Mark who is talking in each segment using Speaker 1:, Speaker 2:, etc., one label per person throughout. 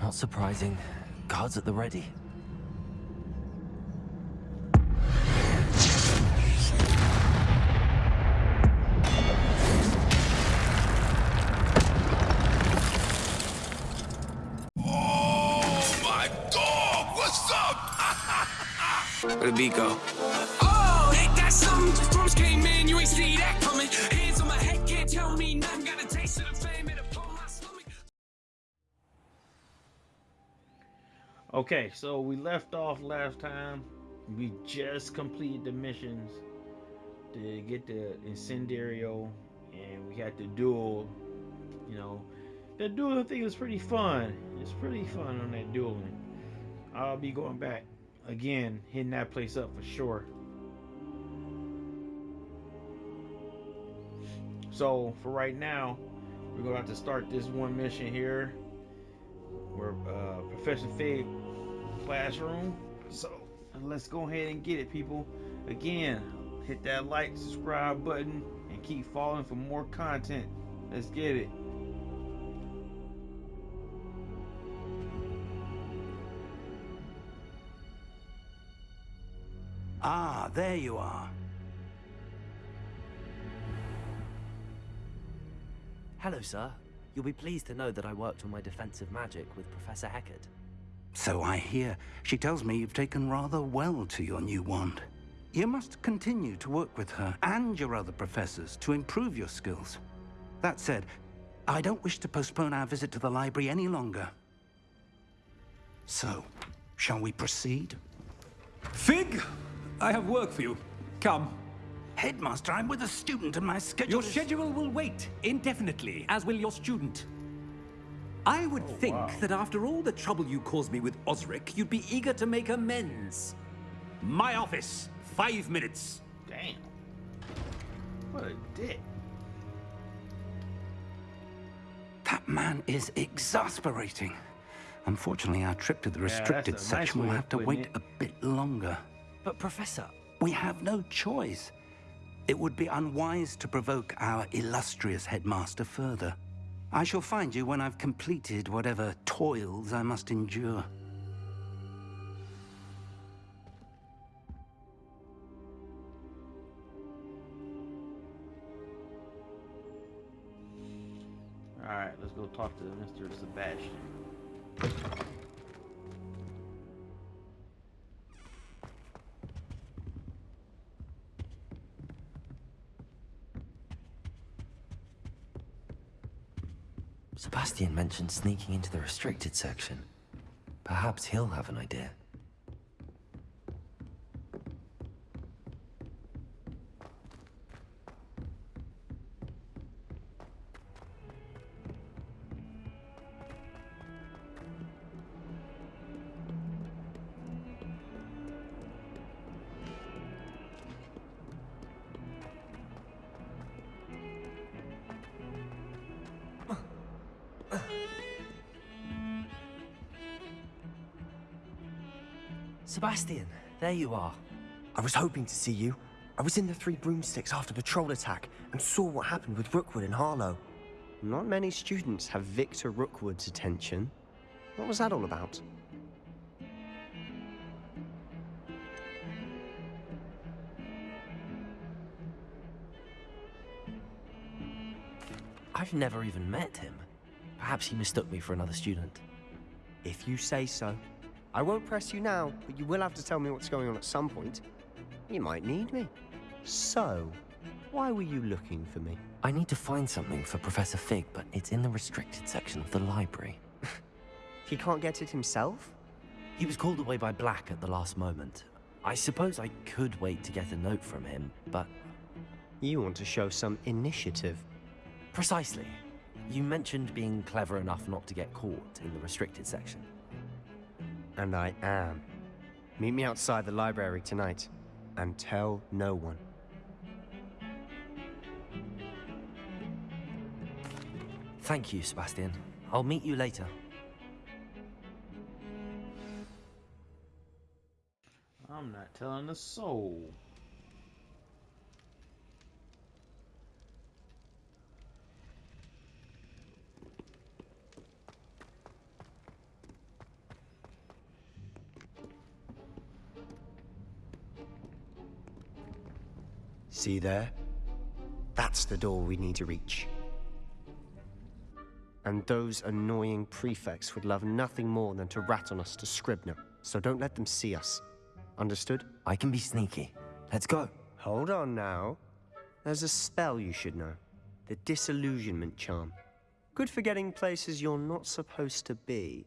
Speaker 1: Not surprising. Guards at the ready.
Speaker 2: Oh my dog! What's up?
Speaker 3: Where the beat go?
Speaker 4: Okay, so we left off last time. We just completed the missions to get the incendiario, and we had the duel. You know, the dueling thing was pretty fun. It's pretty fun on that dueling. I'll be going back again, hitting that place up for sure. So for right now, we're gonna have to start this one mission here. Where uh, Professor Fig classroom. So let's go ahead and get it, people. Again, hit that like, subscribe button, and keep following for more content. Let's get it.
Speaker 5: Ah, there you are.
Speaker 1: Hello, sir. You'll be pleased to know that I worked on my defensive magic with Professor Hecat.
Speaker 5: So I hear. She tells me you've taken rather well to your new wand. You must continue to work with her and your other professors to improve your skills. That said, I don't wish to postpone our visit to the library any longer. So, shall we proceed?
Speaker 6: Fig, I have work for you. Come.
Speaker 5: Headmaster, I'm with a student and my schedule
Speaker 6: Your
Speaker 5: is-
Speaker 6: schedule will wait indefinitely, as will your student. I would oh, think
Speaker 4: wow.
Speaker 6: that after all the trouble you caused me with Osric, you'd be eager to make amends. My office, five minutes.
Speaker 4: Damn. What a dick.
Speaker 5: That man is exasperating. Unfortunately, our trip to the restricted
Speaker 4: a nice
Speaker 5: section
Speaker 4: way
Speaker 5: will have to wait
Speaker 4: it.
Speaker 5: a bit longer.
Speaker 1: But, Professor,
Speaker 5: We have no choice. It would be unwise to provoke our illustrious headmaster further. I shall find you when I've completed whatever toils I must endure.
Speaker 4: Alright, let's go talk to Mr. Sebastian.
Speaker 1: Sebastian mentioned sneaking into the restricted section. Perhaps he'll have an idea. Sebastian, there you are.
Speaker 7: I was hoping to see you. I was in the Three Broomsticks after the troll attack and saw what happened with Rookwood and Harlow. Not many students have Victor Rookwood's attention. What was that all about?
Speaker 1: I've never even met him. Perhaps he mistook me for another student.
Speaker 7: If you say so. I won't press you now, but you will have to tell me what's going on at some point. You might need me. So, why were you looking for me?
Speaker 1: I need to find something for Professor Fig, but it's in the restricted section of the library.
Speaker 7: He can't get it himself?
Speaker 1: He was called away by Black at the last moment. I suppose I could wait to get a note from him, but
Speaker 7: You want to show some initiative.
Speaker 1: precisely. You mentioned being clever enough not to get caught in the restricted section.
Speaker 7: And I am. Meet me outside the library tonight. And tell no one.
Speaker 1: Thank you, Sebastian. I'll meet you later.
Speaker 4: I'm not telling a soul.
Speaker 7: See there? That's the door we need to reach. And those annoying prefects would love nothing more than to rat on us to Scribner, so don't let them see us. Understood?
Speaker 1: I can be sneaky. Let's go.
Speaker 7: Hold on now. There's a spell you should know. The Disillusionment Charm. Good for getting places you're not supposed to be.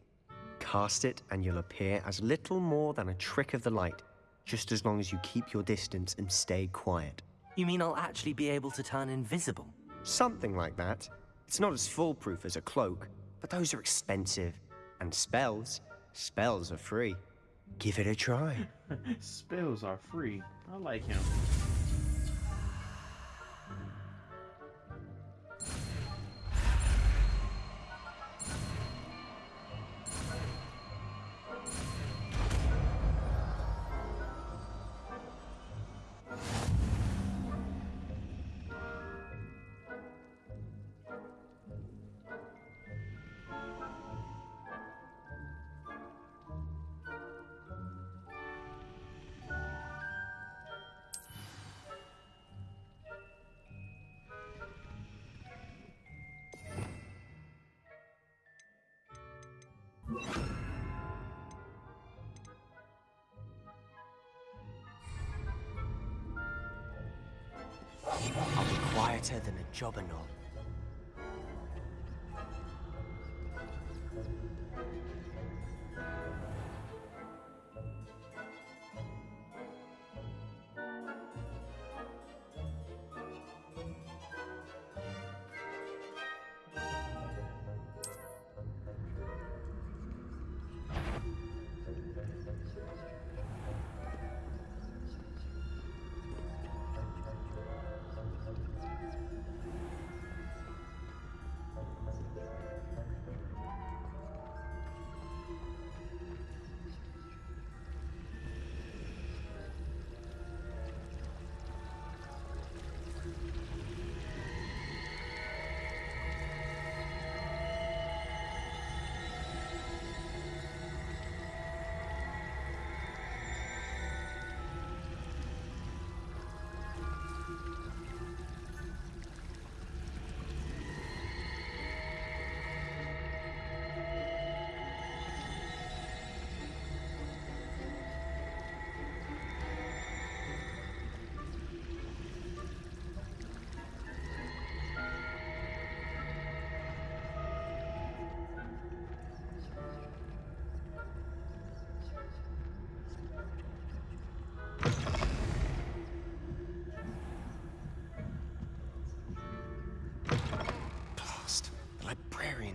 Speaker 7: Cast it and you'll appear as little more than a trick of the light, just as long as you keep your distance and stay quiet.
Speaker 1: You mean I'll actually be able to turn invisible?
Speaker 7: Something like that. It's not as foolproof as a cloak, but those are expensive. And spells, spells are free. Give it a try.
Speaker 4: Spells are free. I like him.
Speaker 7: Quieter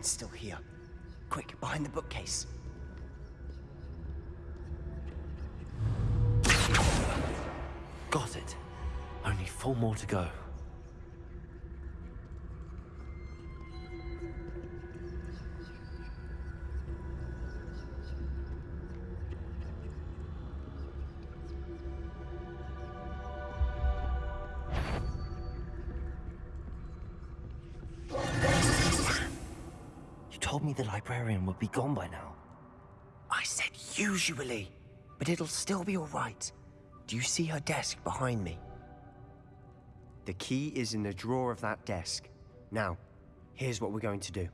Speaker 7: librarian's still here. Quick, behind the bookcase.
Speaker 1: Got it. Only four more to go. Told me the librarian would be gone by now.
Speaker 7: I said usually, but it'll still be alright. Do you see her desk behind me? The key is in the drawer of that desk. Now, here's what we're going to do.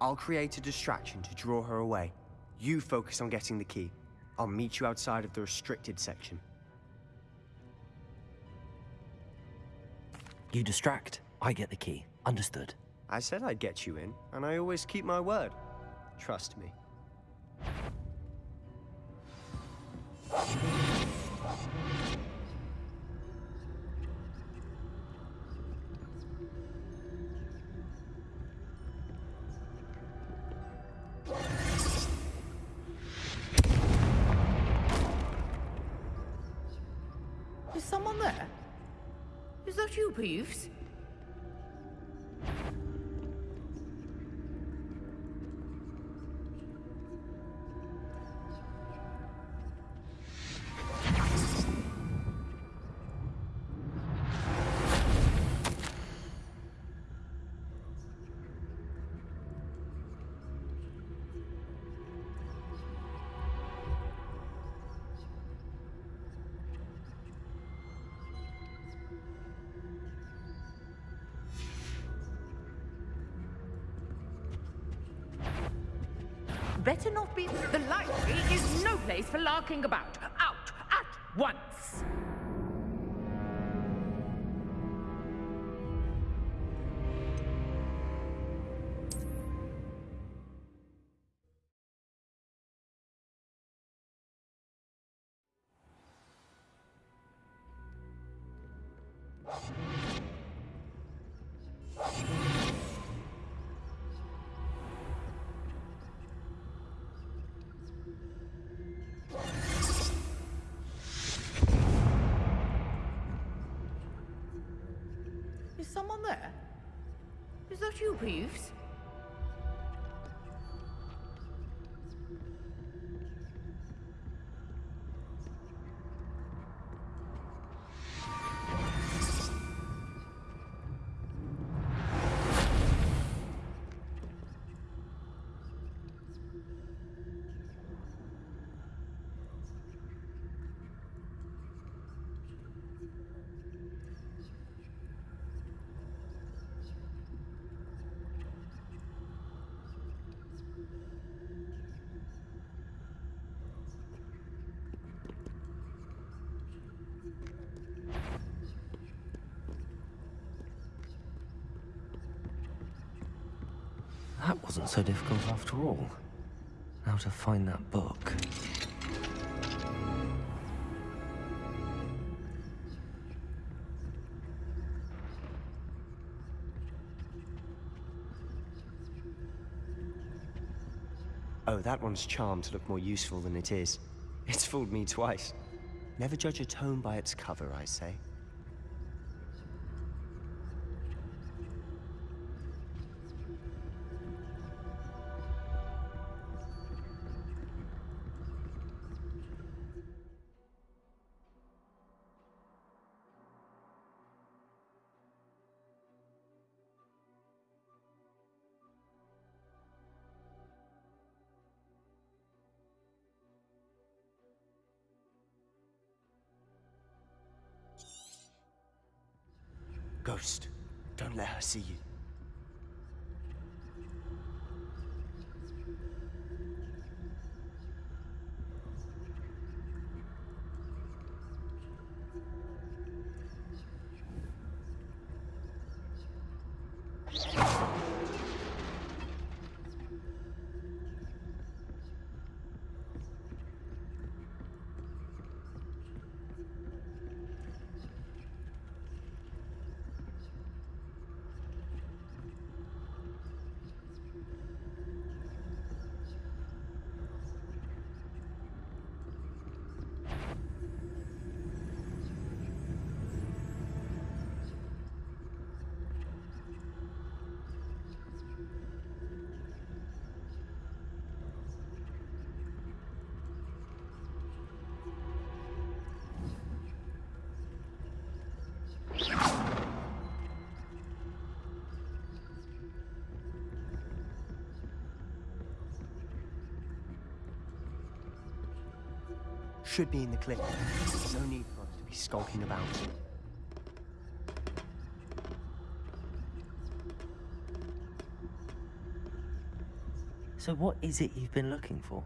Speaker 7: I'll create a distraction to draw her away. You focus on getting the key. I'll meet you outside of the restricted section.
Speaker 1: You distract, I get the key. Understood.
Speaker 7: I said I'd get you in, and I always keep my word. Trust me.
Speaker 3: Is someone there? Is that you, Peeves?
Speaker 8: Place for larking about.
Speaker 3: Is that
Speaker 1: That wasn't so difficult after all. Now to find that book.
Speaker 7: Oh, that one's charmed to look more useful than it is. It's fooled me twice. Never judge a tome by its cover, I say. Should be in the clip. No need for us to be skulking about.
Speaker 1: So what is it you've been looking for?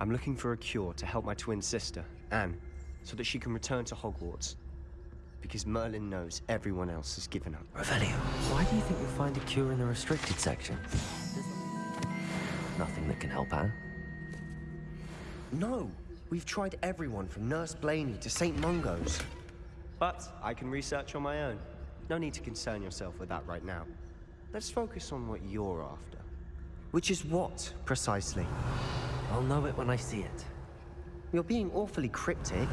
Speaker 7: I'm looking for a cure to help my twin sister, Anne, so that she can return to Hogwarts. Because Merlin knows everyone else has given up.
Speaker 1: Revelio, why do you think you'll find a cure in the restricted section? Nothing that can help Anne.
Speaker 7: No! We've tried everyone from Nurse Blainey to St. Mungo's. But I can research on my own. No need to concern yourself with that right now. Let's focus on what you're after. Which is what, precisely?
Speaker 1: I'll know it when I see it.
Speaker 7: You're being awfully cryptic.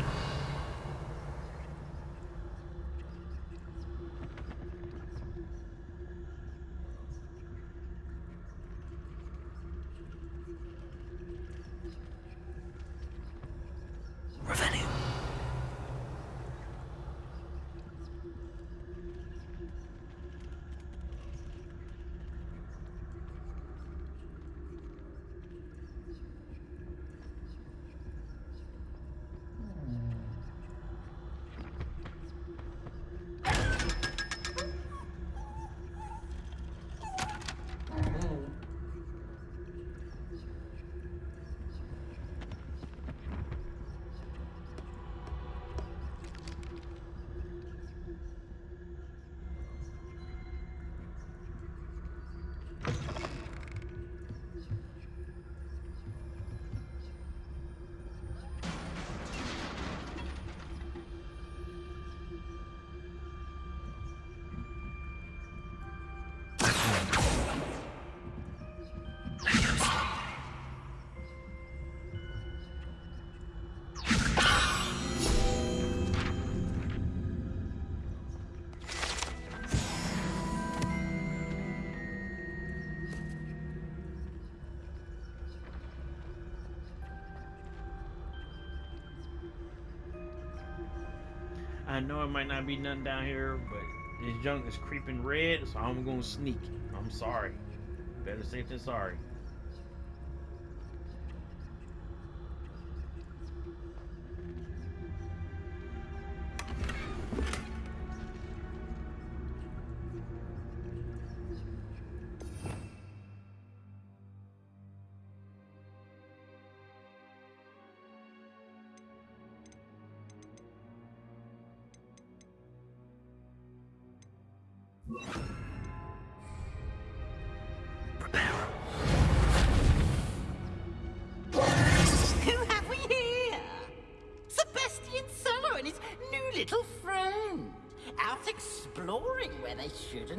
Speaker 4: I know it might not be nothing down here, but this junk is creeping red, so I'm gonna sneak. I'm sorry. Better safe than sorry.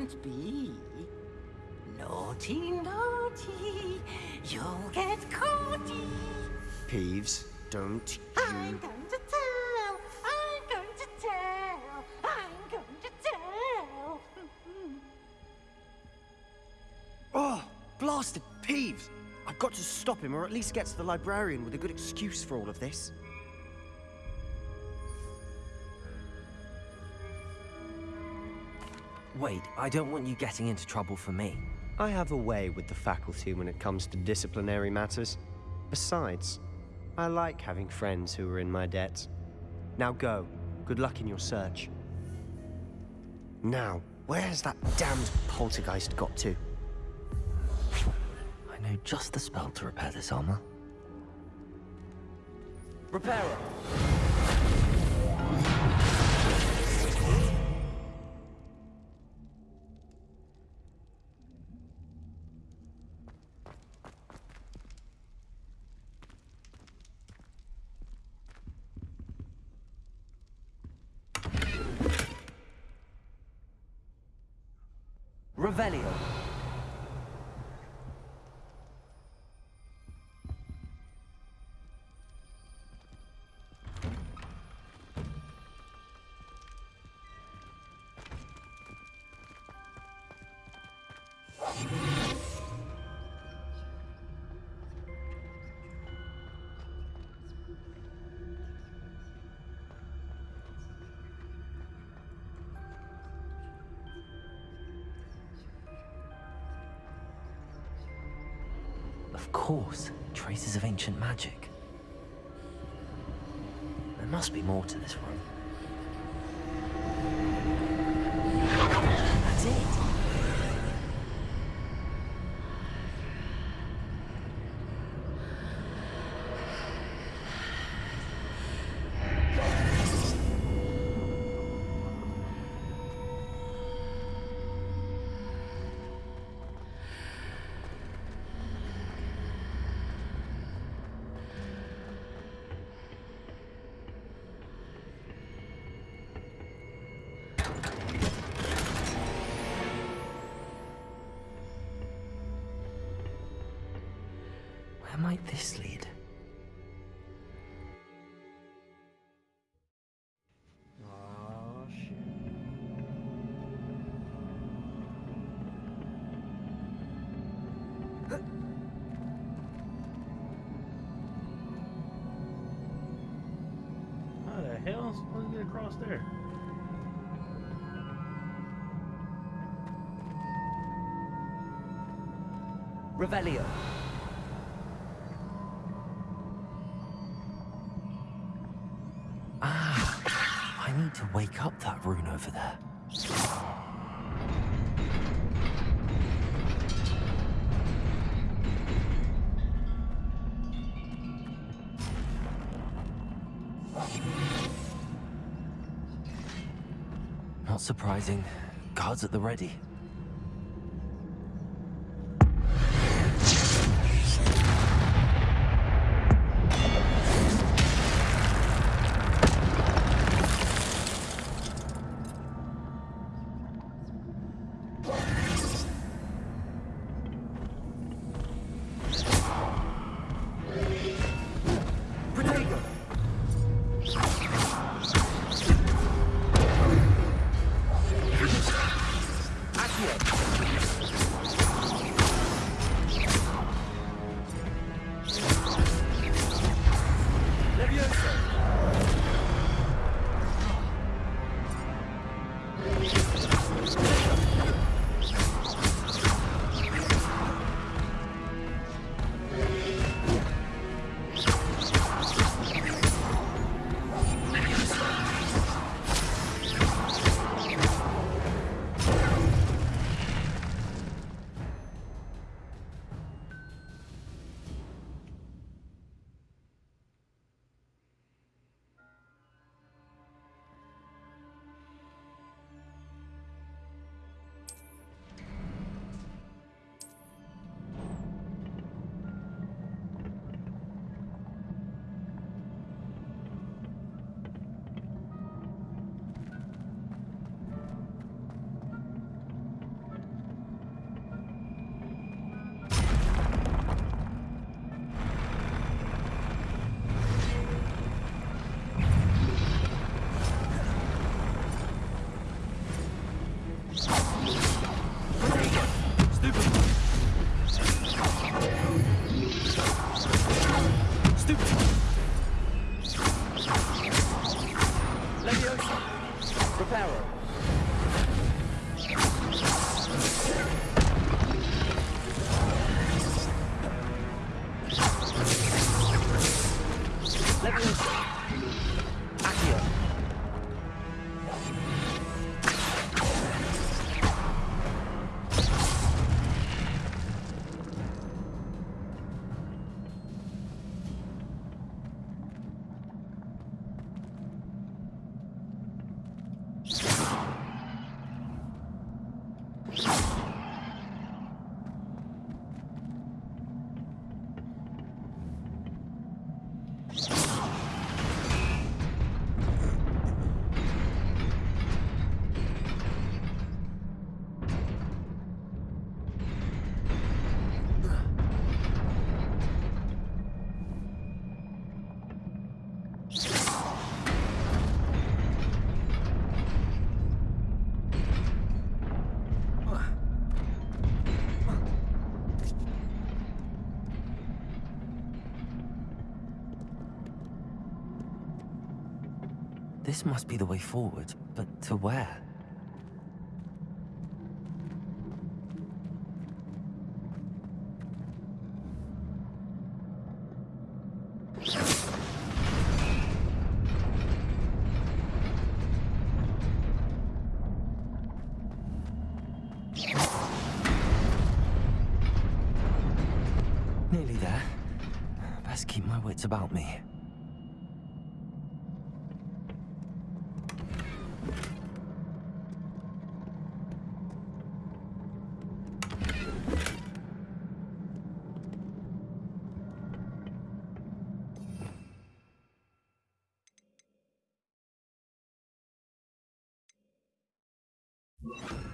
Speaker 9: Shouldn't be. Naughty, naughty, you'll get caughty.
Speaker 7: Peeves, don't you...
Speaker 9: I'm going to tell, I'm going to tell, I'm going to tell.
Speaker 7: Oh, blasted Peeves! I've got to stop him, or at least get to the librarian with a good excuse for all of this.
Speaker 1: Wait, I don't want you getting into trouble for me.
Speaker 7: I have a way with the faculty when it comes to disciplinary matters. Besides, I like having friends who are in my debt. Now go. Good luck in your search. Now, where has that damned poltergeist got to?
Speaker 1: I know just the spell to repair this armor. Reparo! Of course, traces of ancient magic. There must be more to this room.
Speaker 4: Hell am supposed to get across there?
Speaker 1: Revelio. Ah, I need to wake up that rune over there. Surprising. Guards at the ready. This must be the way forward, but to where? It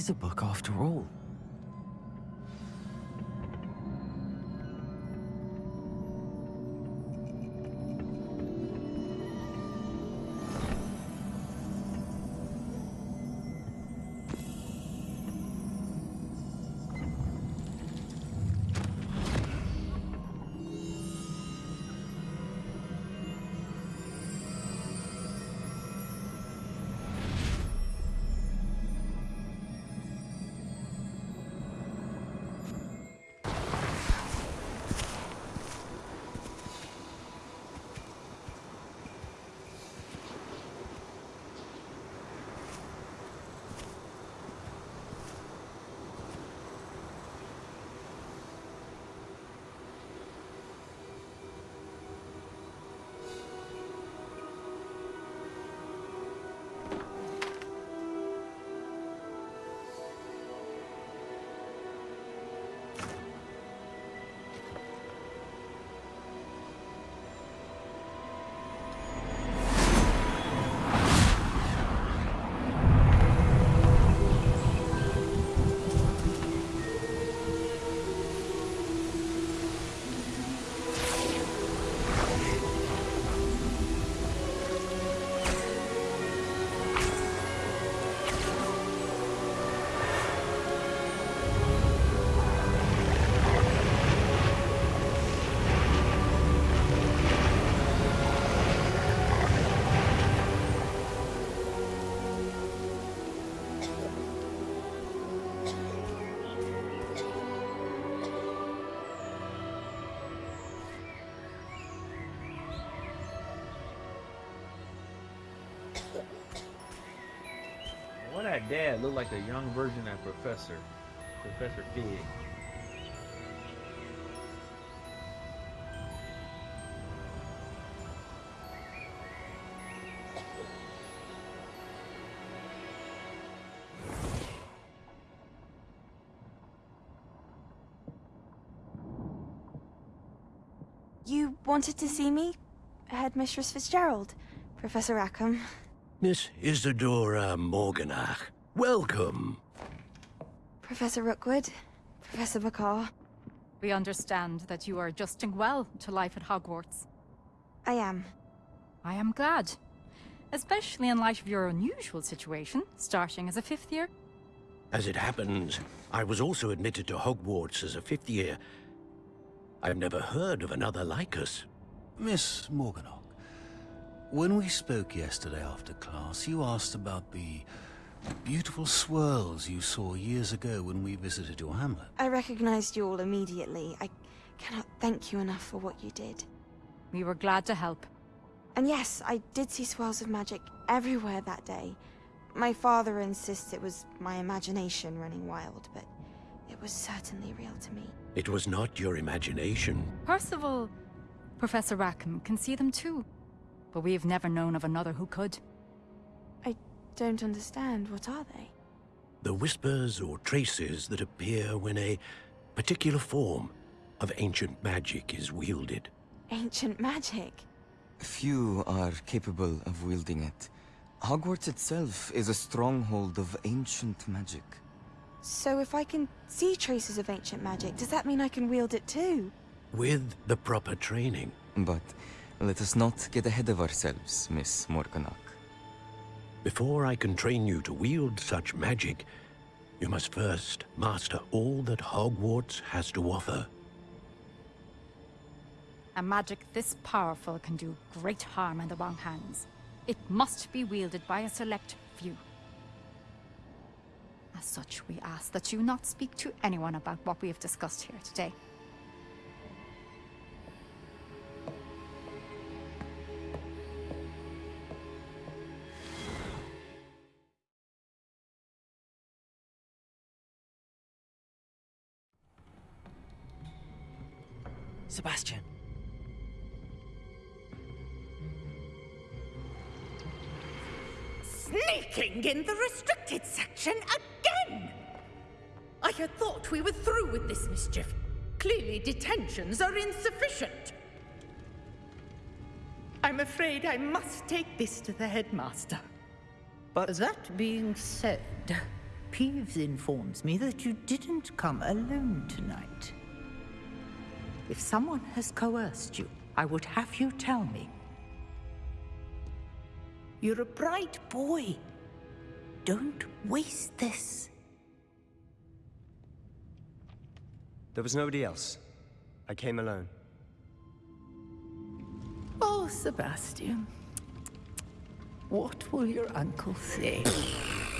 Speaker 1: is a book after all.
Speaker 4: Dad looked like a young version of Professor. Professor Fig.
Speaker 10: You wanted to see me? Headmistress Fitzgerald? Professor Rackham?
Speaker 11: Miss Isidora Morganach, welcome.
Speaker 10: Professor Rookwood? Professor Bakar?
Speaker 12: We understand that you are adjusting well to life at Hogwarts.
Speaker 10: I am.
Speaker 12: I am glad. Especially in light of your unusual situation, starting as a fifth year.
Speaker 11: As it happens, I was also admitted to Hogwarts as a fifth year. I've never heard of another like us.
Speaker 13: Miss Morganach, when we spoke yesterday after class, you asked about the beautiful swirls you saw years ago when we visited your hamlet.
Speaker 10: I recognized you all immediately. I cannot thank you enough for what you did.
Speaker 12: We were glad to help.
Speaker 10: And yes, I did see swirls of magic everywhere that day. My father insists it was my imagination running wild, but it was certainly real to me.
Speaker 11: It was not your imagination.
Speaker 12: Percival, Professor Rackham can see them too. But we have never known of another who could.
Speaker 10: I don't understand. What are they?
Speaker 11: The whispers or traces that appear when a particular form of ancient magic is wielded.
Speaker 10: Ancient magic?
Speaker 14: Few are capable of wielding it. Hogwarts itself is a stronghold of ancient magic.
Speaker 10: So if I can see traces of ancient magic, does that mean I can wield it too?
Speaker 11: With the proper training.
Speaker 14: But let us not get ahead of ourselves, Miss Morganach.
Speaker 11: Before I can train you to wield such magic, you must first master all that Hogwarts has to offer.
Speaker 12: A magic this powerful can do great harm in the wrong hands. It must be wielded by a select few. As such, we ask that you not speak to anyone about what we have discussed here today.
Speaker 15: Sebastian.
Speaker 8: Sneaking in the restricted section again! I had thought we were through with this mischief. Clearly detentions are insufficient. I'm afraid I must take this to the headmaster.
Speaker 9: But that being said, Peeves informs me that you didn't come alone tonight. If someone has coerced you, I would have you tell me. You're a bright boy. Don't waste this.
Speaker 7: There was nobody else. I came alone.
Speaker 9: Oh, Sebastian. What will your uncle say?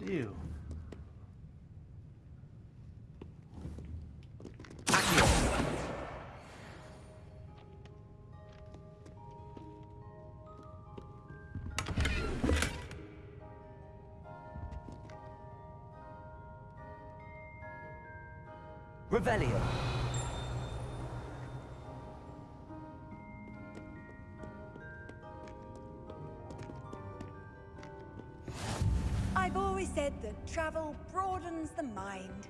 Speaker 4: real.
Speaker 15: Revelio.
Speaker 16: Travel broadens the mind.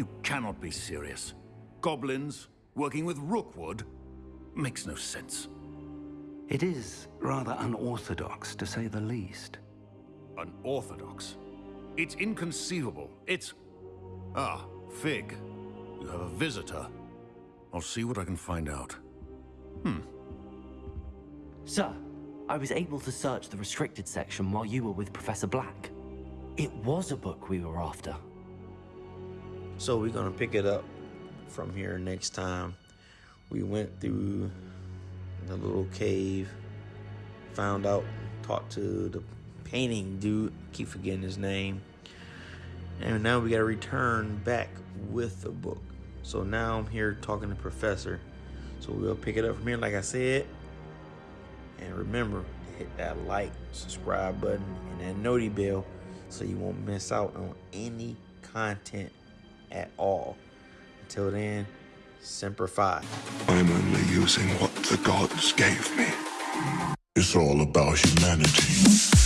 Speaker 11: You cannot be serious. Goblins working with Rookwood makes no sense.
Speaker 5: It is rather unorthodox, to say the least.
Speaker 11: Unorthodox? It's inconceivable. It's... Ah, Fig. You have a visitor. I'll see what I can find out. Hmm.
Speaker 1: Sir, I was able to search the restricted section while you were with Professor Black. It was a book we were after.
Speaker 4: So we're gonna pick it up from here next time. We went through the little cave, found out, talked to the painting dude, keep forgetting his name. And now we gotta return back with the book. So now I'm here talking to Professor. So we'll pick it up from here, like I said. And remember to hit that like, subscribe button, and that noti bell so you won't miss out on any content at all. Until then, Semper Fi.
Speaker 17: I'm only using what the gods gave me. It's all about humanity.